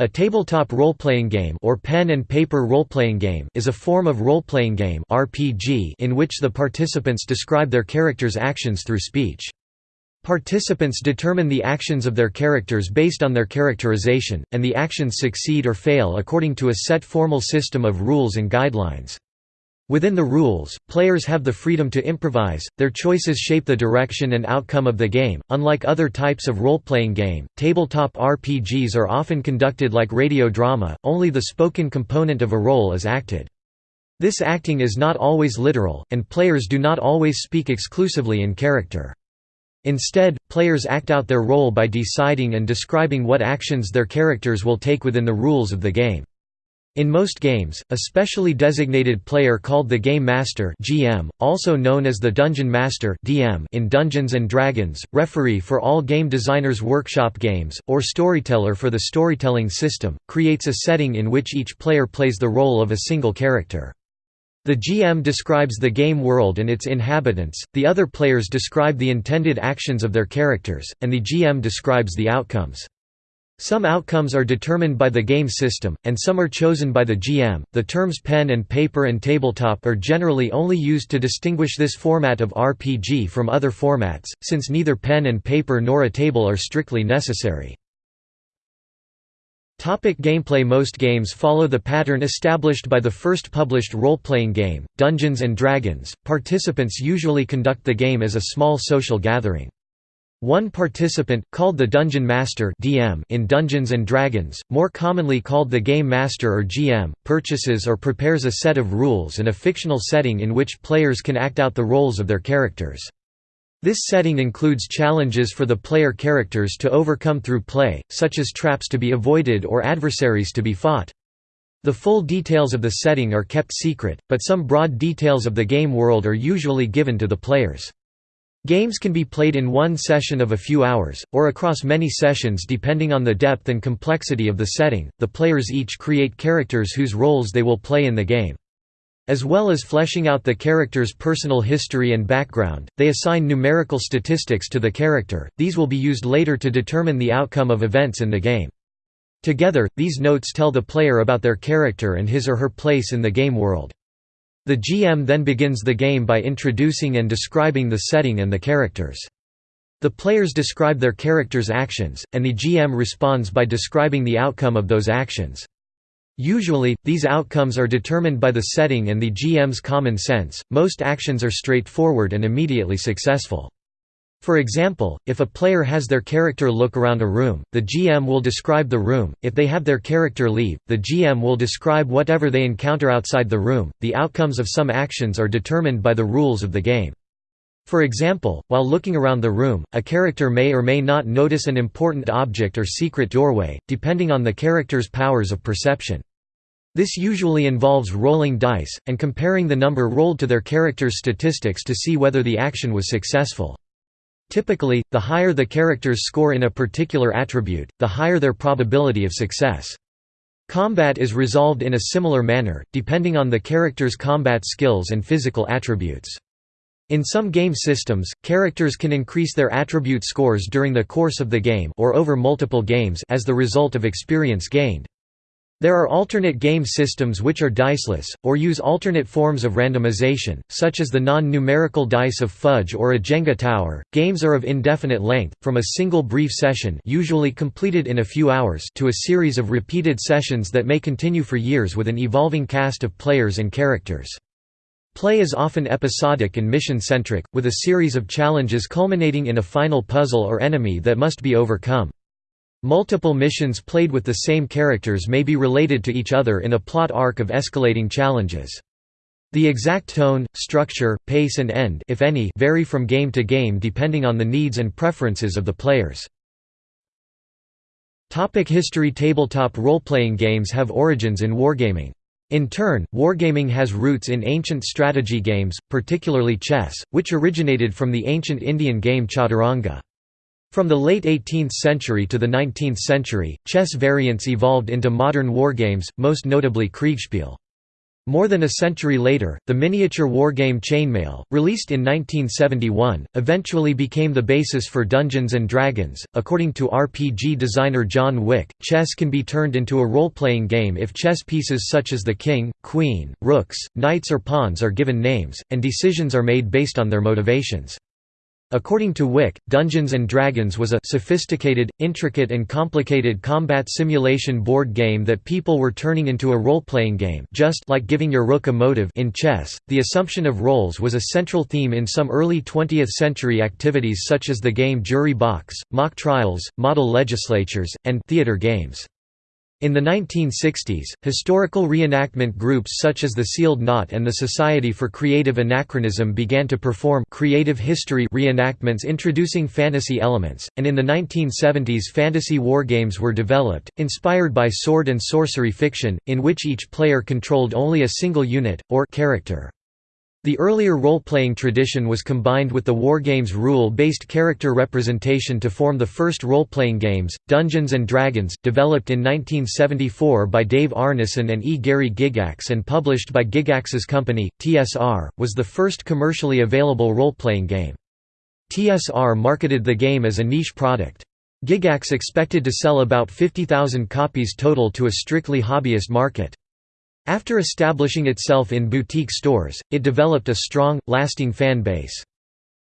A tabletop role-playing game or pen and paper role-playing game is a form of role-playing game RPG in which the participants describe their characters' actions through speech. Participants determine the actions of their characters based on their characterization, and the actions succeed or fail according to a set formal system of rules and guidelines. Within the rules, players have the freedom to improvise, their choices shape the direction and outcome of the game. Unlike other types of role playing game, tabletop RPGs are often conducted like radio drama, only the spoken component of a role is acted. This acting is not always literal, and players do not always speak exclusively in character. Instead, players act out their role by deciding and describing what actions their characters will take within the rules of the game. In most games, a specially designated player called the Game Master (GM), also known as the Dungeon Master (DM) in Dungeons and Dragons, referee for all game designers' workshop games, or storyteller for the storytelling system, creates a setting in which each player plays the role of a single character. The GM describes the game world and its inhabitants, the other players describe the intended actions of their characters, and the GM describes the outcomes. Some outcomes are determined by the game system, and some are chosen by the GM. The terms pen and paper and tabletop are generally only used to distinguish this format of RPG from other formats, since neither pen and paper nor a table are strictly necessary. Topic gameplay Most games follow the pattern established by the first published role-playing game, Dungeons & Dragons. Participants usually conduct the game as a small social gathering. One participant, called the Dungeon Master (DM) in Dungeons and Dragons, more commonly called the Game Master or GM, purchases or prepares a set of rules and a fictional setting in which players can act out the roles of their characters. This setting includes challenges for the player characters to overcome through play, such as traps to be avoided or adversaries to be fought. The full details of the setting are kept secret, but some broad details of the game world are usually given to the players. Games can be played in one session of a few hours, or across many sessions depending on the depth and complexity of the setting. The players each create characters whose roles they will play in the game. As well as fleshing out the character's personal history and background, they assign numerical statistics to the character, these will be used later to determine the outcome of events in the game. Together, these notes tell the player about their character and his or her place in the game world. The GM then begins the game by introducing and describing the setting and the characters. The players describe their characters' actions, and the GM responds by describing the outcome of those actions. Usually, these outcomes are determined by the setting and the GM's common sense. Most actions are straightforward and immediately successful. For example, if a player has their character look around a room, the GM will describe the room, if they have their character leave, the GM will describe whatever they encounter outside the room. The outcomes of some actions are determined by the rules of the game. For example, while looking around the room, a character may or may not notice an important object or secret doorway, depending on the character's powers of perception. This usually involves rolling dice, and comparing the number rolled to their character's statistics to see whether the action was successful. Typically, the higher the characters score in a particular attribute, the higher their probability of success. Combat is resolved in a similar manner, depending on the character's combat skills and physical attributes. In some game systems, characters can increase their attribute scores during the course of the game or over multiple games as the result of experience gained. There are alternate game systems which are diceless, or use alternate forms of randomization, such as the non-numerical dice of fudge or a Jenga tower. Games are of indefinite length, from a single brief session usually completed in a few hours to a series of repeated sessions that may continue for years with an evolving cast of players and characters. Play is often episodic and mission-centric, with a series of challenges culminating in a final puzzle or enemy that must be overcome. Multiple missions played with the same characters may be related to each other in a plot arc of escalating challenges. The exact tone, structure, pace and end if any, vary from game to game depending on the needs and preferences of the players. Topic history Tabletop role-playing games have origins in wargaming. In turn, wargaming has roots in ancient strategy games, particularly chess, which originated from the ancient Indian game chaturanga. From the late 18th century to the 19th century, chess variants evolved into modern wargames, most notably Kriegsspiel. More than a century later, the miniature wargame Chainmail, released in 1971, eventually became the basis for Dungeons and Dragons. According to RPG designer John Wick, chess can be turned into a role-playing game if chess pieces such as the king, queen, rooks, knights or pawns are given names, and decisions are made based on their motivations. According to Wick, Dungeons & Dragons was a sophisticated, intricate and complicated combat simulation board game that people were turning into a role-playing game just like giving your rook a motive in chess. The assumption of roles was a central theme in some early 20th-century activities such as the game Jury Box, mock trials, model legislatures, and theater games. In the 1960s, historical reenactment groups such as the Sealed Knot and the Society for Creative Anachronism began to perform creative history reenactments introducing fantasy elements, and in the 1970s fantasy wargames were developed, inspired by sword and sorcery fiction, in which each player controlled only a single unit, or character. The earlier role-playing tradition was combined with the wargames rule-based character representation to form the first role-playing games, Dungeons & Dragons, developed in 1974 by Dave Arneson and E. Gary Gygax and published by Gygax's company, TSR, was the first commercially available role-playing game. TSR marketed the game as a niche product. Gygax expected to sell about 50,000 copies total to a strictly hobbyist market. After establishing itself in boutique stores, it developed a strong, lasting fan base.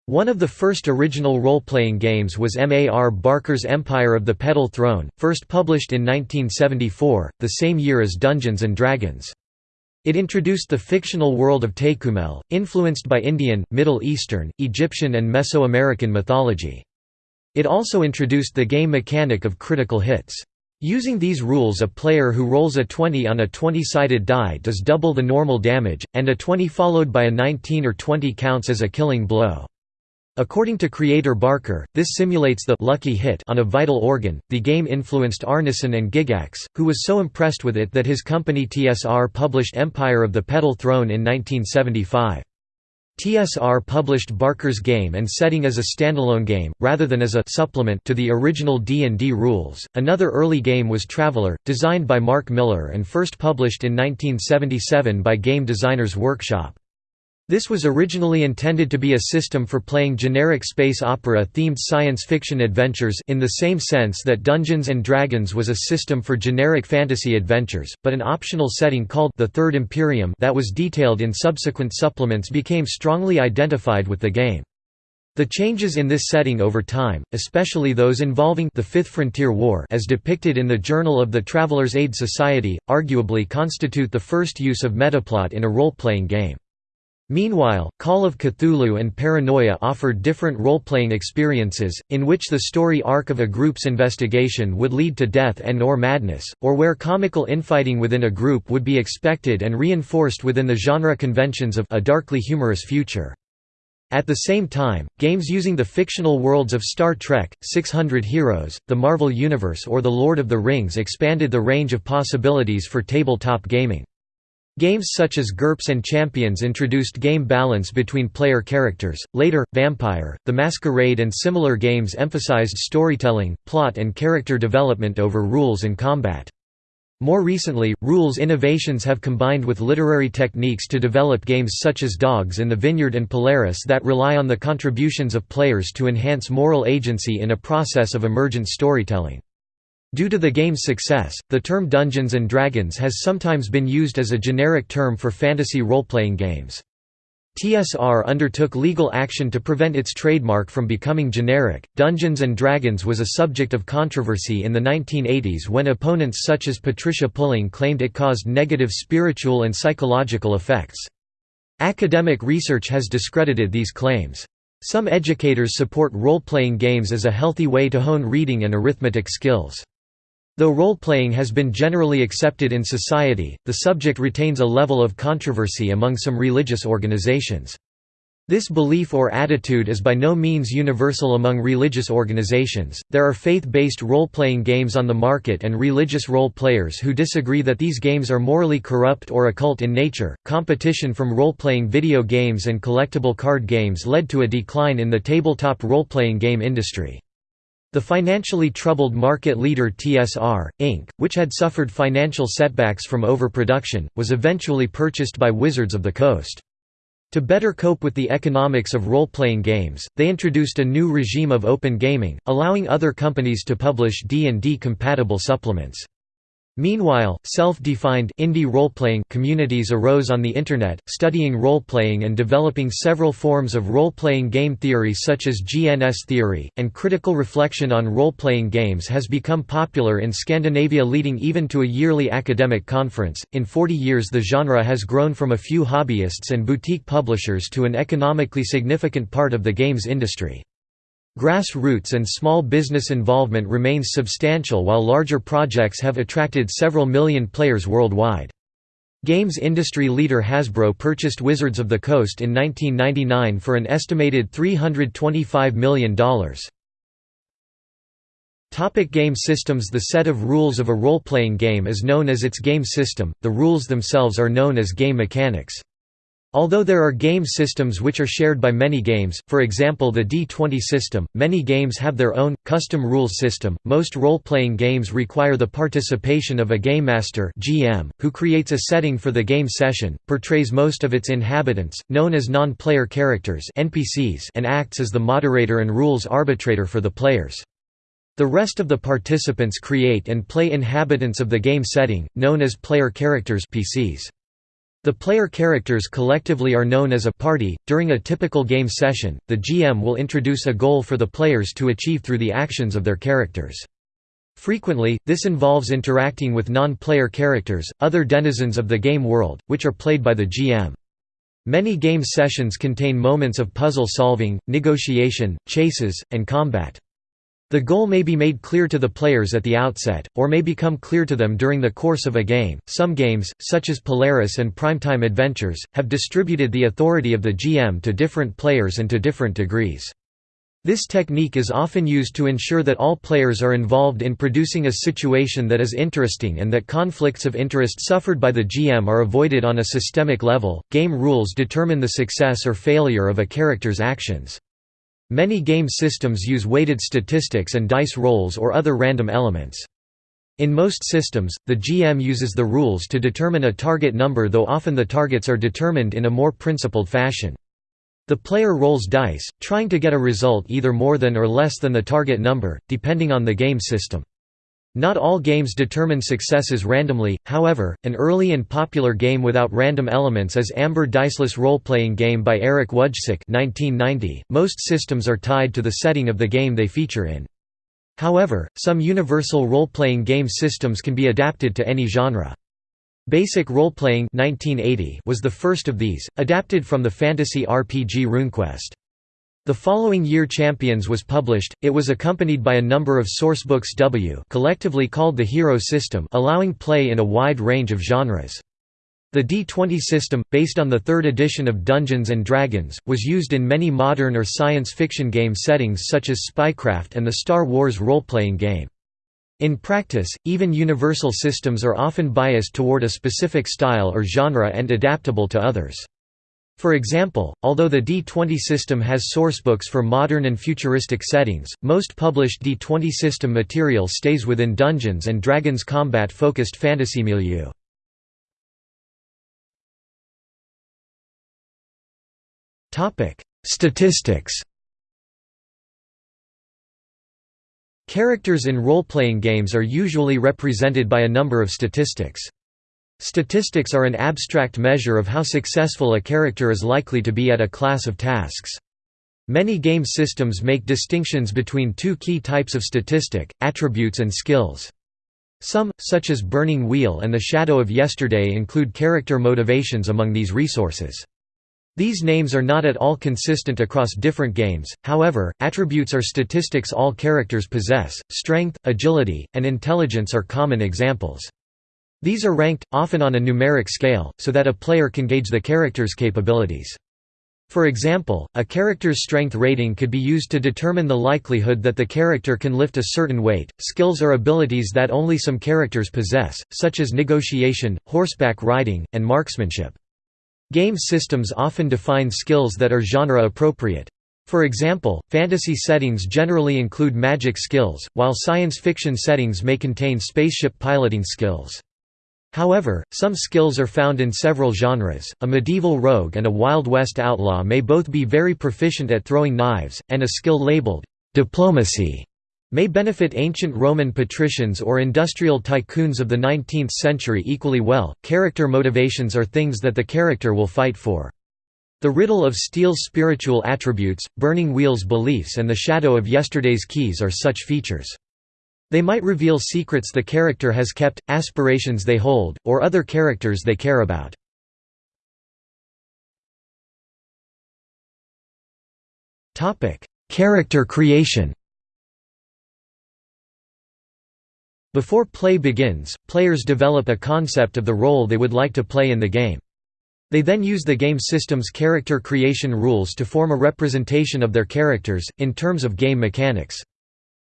One of the first original role-playing games was M.A.R. Barker's Empire of the Petal Throne, first published in 1974, the same year as Dungeons & Dragons. It introduced the fictional world of Tékumel, influenced by Indian, Middle Eastern, Egyptian and Mesoamerican mythology. It also introduced the game mechanic of critical hits. Using these rules a player who rolls a 20 on a 20-sided die does double the normal damage, and a 20 followed by a 19 or 20 counts as a killing blow. According to creator Barker, this simulates the lucky hit on a vital organ. The game influenced Arneson and Gygax, who was so impressed with it that his company TSR published Empire of the Petal Throne in 1975. TSR published Barker's game and setting as a standalone game, rather than as a supplement to the original D&D rules. Another early game was Traveller, designed by Marc Miller and first published in 1977 by Game Designers Workshop. This was originally intended to be a system for playing generic space opera-themed science fiction adventures in the same sense that Dungeons & Dragons was a system for generic fantasy adventures, but an optional setting called the Third Imperium that was detailed in subsequent supplements became strongly identified with the game. The changes in this setting over time, especially those involving the Fifth Frontier War as depicted in the Journal of the Traveller's Aid Society, arguably constitute the first use of metaplot in a role-playing game. Meanwhile, Call of Cthulhu and Paranoia offered different role-playing experiences, in which the story arc of a group's investigation would lead to death and or madness, or where comical infighting within a group would be expected and reinforced within the genre conventions of a darkly humorous future. At the same time, games using the fictional worlds of Star Trek, 600 Heroes, the Marvel Universe or The Lord of the Rings expanded the range of possibilities for tabletop gaming. Games such as GURPS and Champions introduced game balance between player characters. Later, Vampire, The Masquerade, and similar games emphasized storytelling, plot, and character development over rules and combat. More recently, rules innovations have combined with literary techniques to develop games such as Dogs in the Vineyard and Polaris that rely on the contributions of players to enhance moral agency in a process of emergent storytelling. Due to the game's success, the term Dungeons & Dragons has sometimes been used as a generic term for fantasy role-playing games. TSR undertook legal action to prevent its trademark from becoming generic. Dungeons and Dragons was a subject of controversy in the 1980s when opponents such as Patricia Pulling claimed it caused negative spiritual and psychological effects. Academic research has discredited these claims. Some educators support role-playing games as a healthy way to hone reading and arithmetic skills. Though role-playing has been generally accepted in society, the subject retains a level of controversy among some religious organizations. This belief or attitude is by no means universal among religious organizations. There are faith-based role-playing games on the market and religious role players who disagree that these games are morally corrupt or occult in nature. Competition from role-playing video games and collectible card games led to a decline in the tabletop role-playing game industry. The financially troubled market leader TSR, Inc., which had suffered financial setbacks from overproduction, was eventually purchased by Wizards of the Coast. To better cope with the economics of role-playing games, they introduced a new regime of open gaming, allowing other companies to publish D&D compatible supplements. Meanwhile, self-defined indie role-playing communities arose on the Internet, studying role-playing and developing several forms of role-playing game theory such as GNS theory, and critical reflection on role-playing games has become popular in Scandinavia leading even to a yearly academic conference. In 40 years the genre has grown from a few hobbyists and boutique publishers to an economically significant part of the games industry. Grassroots and small business involvement remains substantial while larger projects have attracted several million players worldwide. Games industry leader Hasbro purchased Wizards of the Coast in 1999 for an estimated $325 million. Topic game systems The set of rules of a role-playing game is known as its game system, the rules themselves are known as game mechanics. Although there are game systems which are shared by many games, for example the D20 system, many games have their own, custom rules system. Most role playing games require the participation of a game master, GM, who creates a setting for the game session, portrays most of its inhabitants, known as non player characters, NPCs, and acts as the moderator and rules arbitrator for the players. The rest of the participants create and play inhabitants of the game setting, known as player characters PCs. The player characters collectively are known as a party. During a typical game session, the GM will introduce a goal for the players to achieve through the actions of their characters. Frequently, this involves interacting with non-player characters, other denizens of the game world, which are played by the GM. Many game sessions contain moments of puzzle solving, negotiation, chases, and combat. The goal may be made clear to the players at the outset, or may become clear to them during the course of a game. Some games, such as Polaris and Primetime Adventures, have distributed the authority of the GM to different players and to different degrees. This technique is often used to ensure that all players are involved in producing a situation that is interesting and that conflicts of interest suffered by the GM are avoided on a systemic level. Game rules determine the success or failure of a character's actions. Many game systems use weighted statistics and dice rolls or other random elements. In most systems, the GM uses the rules to determine a target number though often the targets are determined in a more principled fashion. The player rolls dice, trying to get a result either more than or less than the target number, depending on the game system. Not all games determine successes randomly, however, an early and popular game without random elements is Amber Diceless role-playing game by Erick Wujcik 1990. .Most systems are tied to the setting of the game they feature in. However, some universal role-playing game systems can be adapted to any genre. Basic Role-Playing was the first of these, adapted from the fantasy RPG RuneQuest. The following year Champions was published, it was accompanied by a number of sourcebooks W collectively called the Hero System allowing play in a wide range of genres. The D20 system, based on the third edition of Dungeons & Dragons, was used in many modern or science fiction game settings such as Spycraft and the Star Wars role-playing game. In practice, even universal systems are often biased toward a specific style or genre and adaptable to others. For example, although the D20 system has sourcebooks for modern and futuristic settings, most published D20 system material stays within Dungeons & Dragons combat-focused fantasy milieu. Statistics Characters in role-playing games are usually represented by a number of statistics. Statistics are an abstract measure of how successful a character is likely to be at a class of tasks. Many game systems make distinctions between two key types of statistic, attributes and skills. Some, such as Burning Wheel and The Shadow of Yesterday include character motivations among these resources. These names are not at all consistent across different games, however, attributes are statistics all characters possess, strength, agility, and intelligence are common examples. These are ranked, often on a numeric scale, so that a player can gauge the character's capabilities. For example, a character's strength rating could be used to determine the likelihood that the character can lift a certain weight. Skills are abilities that only some characters possess, such as negotiation, horseback riding, and marksmanship. Game systems often define skills that are genre appropriate. For example, fantasy settings generally include magic skills, while science fiction settings may contain spaceship piloting skills. However, some skills are found in several genres. A medieval rogue and a Wild West outlaw may both be very proficient at throwing knives, and a skill labeled diplomacy may benefit ancient Roman patricians or industrial tycoons of the 19th century equally well. Character motivations are things that the character will fight for. The riddle of Steel's spiritual attributes, Burning Wheel's beliefs and the shadow of yesterday's keys are such features. They might reveal secrets the character has kept, aspirations they hold, or other characters they care about. Character creation Before play begins, players develop a concept of the role they would like to play in the game. They then use the game system's character creation rules to form a representation of their characters, in terms of game mechanics.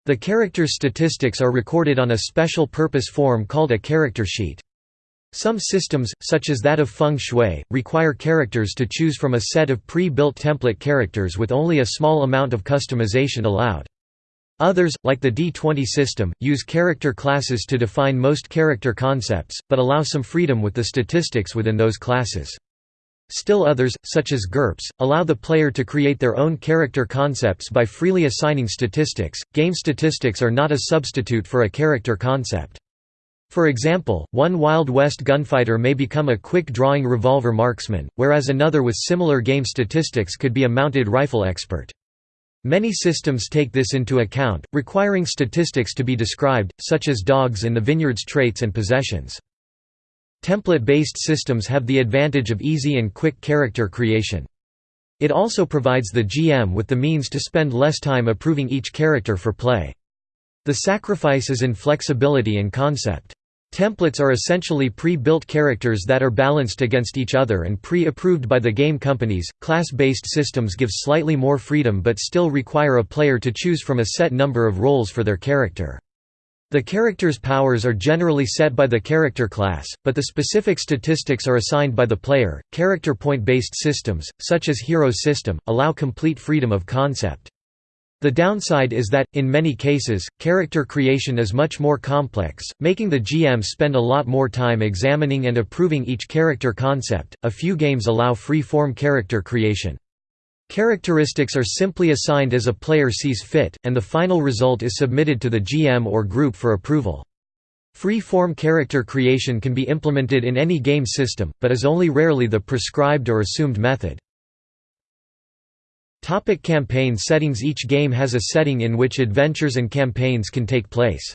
The character's statistics are recorded on a special purpose form called a character sheet. Some systems, such as that of feng shui, require characters to choose from a set of pre-built template characters with only a small amount of customization allowed. Others, like the D20 system, use character classes to define most character concepts, but allow some freedom with the statistics within those classes. Still others, such as GURPS, allow the player to create their own character concepts by freely assigning statistics. Game statistics are not a substitute for a character concept. For example, one Wild West gunfighter may become a quick-drawing revolver marksman, whereas another with similar game statistics could be a mounted rifle expert. Many systems take this into account, requiring statistics to be described, such as dogs in the vineyard's traits and possessions. Template-based systems have the advantage of easy and quick character creation. It also provides the GM with the means to spend less time approving each character for play. The sacrifice is in flexibility and concept. Templates are essentially pre-built characters that are balanced against each other and pre-approved by the game companies. Class-based systems give slightly more freedom but still require a player to choose from a set number of roles for their character. The character's powers are generally set by the character class, but the specific statistics are assigned by the player. Character point based systems, such as Hero System, allow complete freedom of concept. The downside is that, in many cases, character creation is much more complex, making the GM spend a lot more time examining and approving each character concept. A few games allow free form character creation. Characteristics are simply assigned as a player sees fit, and the final result is submitted to the GM or group for approval. Free-form character creation can be implemented in any game system, but is only rarely the prescribed or assumed method. Topic campaign settings Each game has a setting in which adventures and campaigns can take place.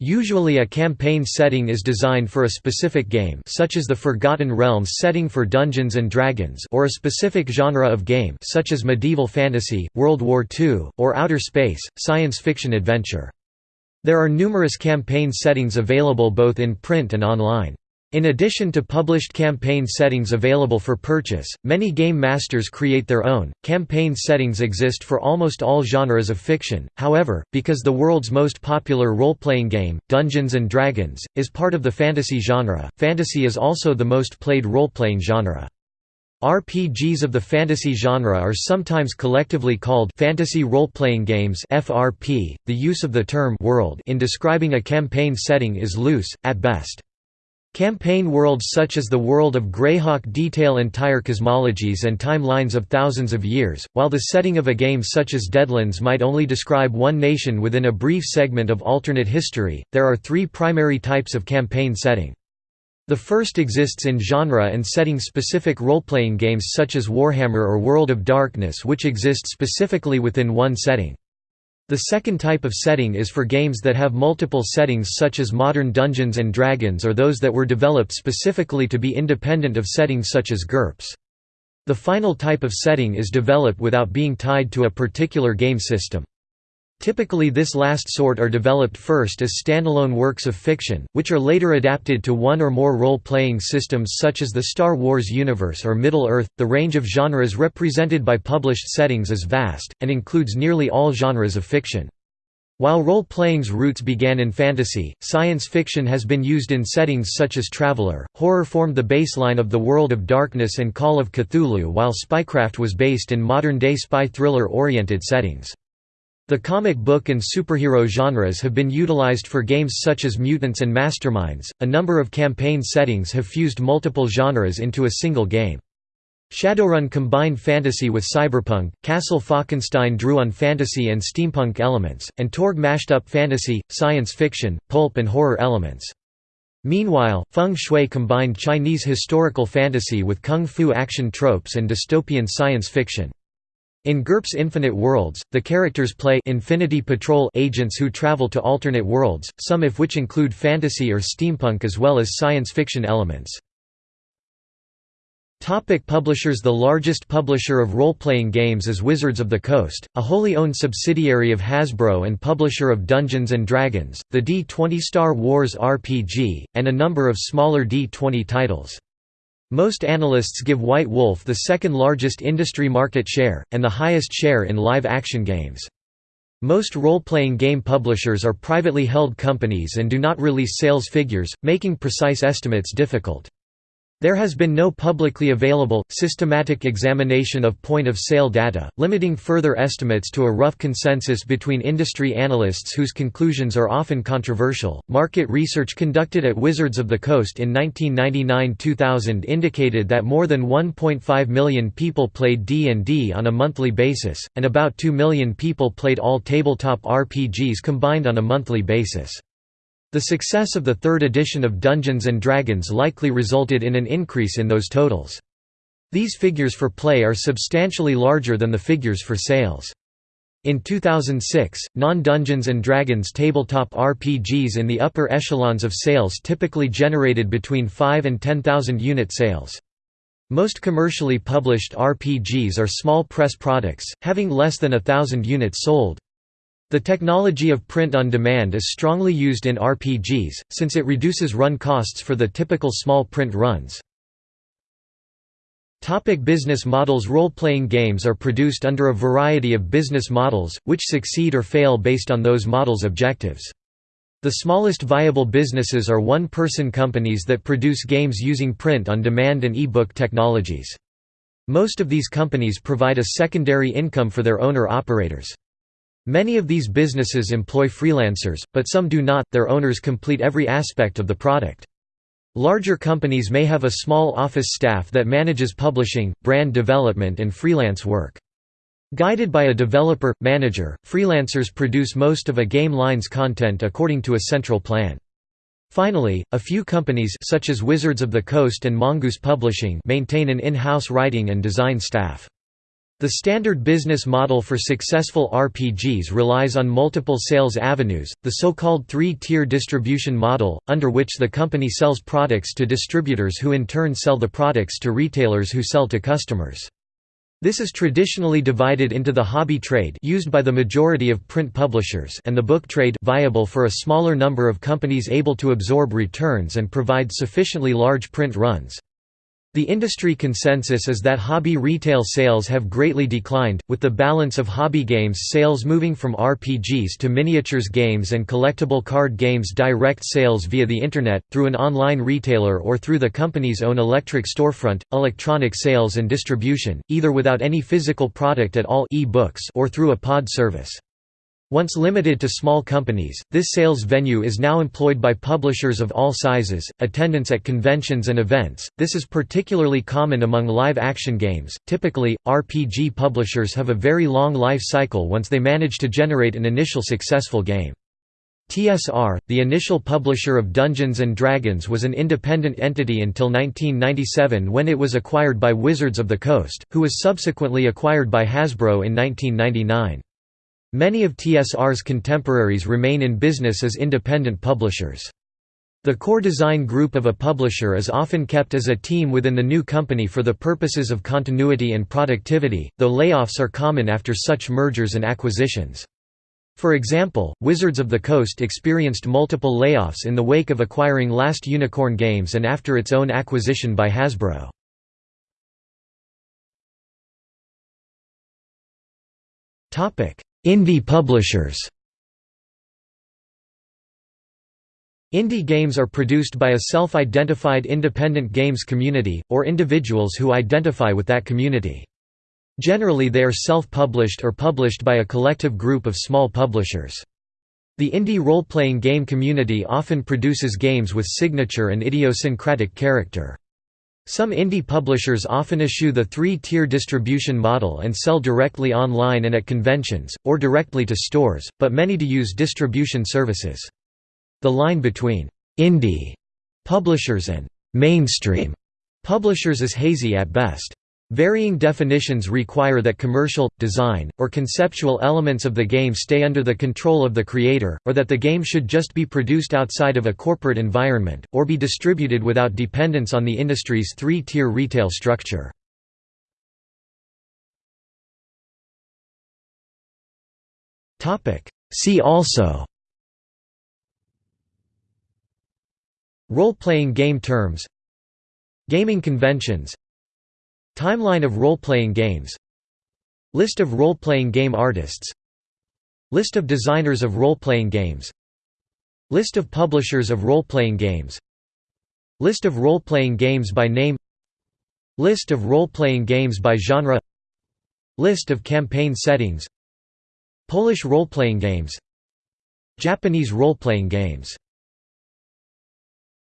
Usually a campaign setting is designed for a specific game such as the Forgotten Realms setting for Dungeons & Dragons or a specific genre of game such as medieval fantasy, World War II, or outer space, science fiction adventure. There are numerous campaign settings available both in print and online. In addition to published campaign settings available for purchase, many game masters create their own. Campaign settings exist for almost all genres of fiction, however, because the world's most popular role playing game, Dungeons and Dragons, is part of the fantasy genre, fantasy is also the most played role playing genre. RPGs of the fantasy genre are sometimes collectively called fantasy role-playing games (FRP). The use of the term world in describing a campaign setting is loose at best. Campaign worlds such as the world of Greyhawk detail entire cosmologies and timelines of thousands of years, while the setting of a game such as Deadlands might only describe one nation within a brief segment of alternate history. There are three primary types of campaign setting. The first exists in genre and setting specific role-playing games such as Warhammer or World of Darkness which exist specifically within one setting. The second type of setting is for games that have multiple settings such as modern Dungeons & Dragons or those that were developed specifically to be independent of settings such as GURPS. The final type of setting is developed without being tied to a particular game system. Typically this last sort are developed first as standalone works of fiction, which are later adapted to one or more role-playing systems such as the Star Wars universe or Middle-earth. The range of genres represented by published settings is vast, and includes nearly all genres of fiction. While role-playing's roots began in fantasy, science fiction has been used in settings such as Traveller. Horror formed the baseline of the World of Darkness and Call of Cthulhu while Spycraft was based in modern-day spy thriller-oriented settings. The comic book and superhero genres have been utilized for games such as Mutants and Masterminds. A number of campaign settings have fused multiple genres into a single game. Shadowrun combined fantasy with cyberpunk, Castle Falkenstein drew on fantasy and steampunk elements, and Torg mashed up fantasy, science fiction, pulp and horror elements. Meanwhile, Feng Shui combined Chinese historical fantasy with kung fu action tropes and dystopian science fiction. In GURPS Infinite Worlds, the characters play Infinity Patrol agents who travel to alternate worlds, some of which include fantasy or steampunk as well as science fiction elements. Topic publishers The largest publisher of role-playing games is Wizards of the Coast, a wholly owned subsidiary of Hasbro and publisher of Dungeons & Dragons, the D20 Star Wars RPG, and a number of smaller D20 titles. Most analysts give White Wolf the second largest industry market share, and the highest share in live-action games. Most role-playing game publishers are privately held companies and do not release sales figures, making precise estimates difficult. There has been no publicly available, systematic examination of point-of-sale data, limiting further estimates to a rough consensus between industry analysts whose conclusions are often controversial. Market research conducted at Wizards of the Coast in 1999-2000 indicated that more than 1.5 million people played D&D on a monthly basis, and about 2 million people played all tabletop RPGs combined on a monthly basis. The success of the third edition of Dungeons & Dragons likely resulted in an increase in those totals. These figures for play are substantially larger than the figures for sales. In 2006, non-Dungeons & Dragons tabletop RPGs in the upper echelons of sales typically generated between 5 and 10,000 unit sales. Most commercially published RPGs are small press products, having less than a thousand units sold. The technology of print on demand is strongly used in RPGs, since it reduces run costs for the typical small print runs. Topic business models Role-playing games are produced under a variety of business models, which succeed or fail based on those models' objectives. The smallest viable businesses are one-person companies that produce games using print-on-demand and e-book technologies. Most of these companies provide a secondary income for their owner-operators. Many of these businesses employ freelancers, but some do not, their owners complete every aspect of the product. Larger companies may have a small office staff that manages publishing, brand development and freelance work. Guided by a developer, manager, freelancers produce most of a game line's content according to a central plan. Finally, a few companies such as Wizards of the Coast and Mongoose Publishing maintain an in-house writing and design staff. The standard business model for successful RPGs relies on multiple sales avenues, the so-called three-tier distribution model, under which the company sells products to distributors who in turn sell the products to retailers who sell to customers. This is traditionally divided into the hobby trade used by the majority of print publishers and the book trade viable for a smaller number of companies able to absorb returns and provide sufficiently large print runs. The industry consensus is that hobby retail sales have greatly declined, with the balance of hobby games sales moving from RPGs to miniatures games and collectible card games direct sales via the Internet, through an online retailer or through the company's own electric storefront, electronic sales and distribution, either without any physical product at all e-books or through a pod service. Once limited to small companies, this sales venue is now employed by publishers of all sizes. Attendance at conventions and events. This is particularly common among live action games. Typically, RPG publishers have a very long life cycle once they manage to generate an initial successful game. TSR, the initial publisher of Dungeons & Dragons was an independent entity until 1997 when it was acquired by Wizards of the Coast, who was subsequently acquired by Hasbro in 1999. Many of TSR's contemporaries remain in business as independent publishers. The core design group of a publisher is often kept as a team within the new company for the purposes of continuity and productivity, though layoffs are common after such mergers and acquisitions. For example, Wizards of the Coast experienced multiple layoffs in the wake of acquiring Last Unicorn Games and after its own acquisition by Hasbro. Indie publishers Indie games are produced by a self-identified independent games community, or individuals who identify with that community. Generally they are self-published or published by a collective group of small publishers. The indie role-playing game community often produces games with signature and idiosyncratic character. Some indie publishers often eschew the three-tier distribution model and sell directly online and at conventions, or directly to stores, but many do use distribution services. The line between «indie» publishers and «mainstream» publishers is hazy at best. Varying definitions require that commercial, design, or conceptual elements of the game stay under the control of the creator, or that the game should just be produced outside of a corporate environment, or be distributed without dependence on the industry's three-tier retail structure. See also. Role-playing game terms. Gaming conventions Timeline of role-playing games. List of role-playing game artists. List of designers of role-playing games. List of publishers of role-playing games. List of role-playing games by name. List of role-playing games by genre. List of campaign settings. Polish role-playing games. Japanese role-playing games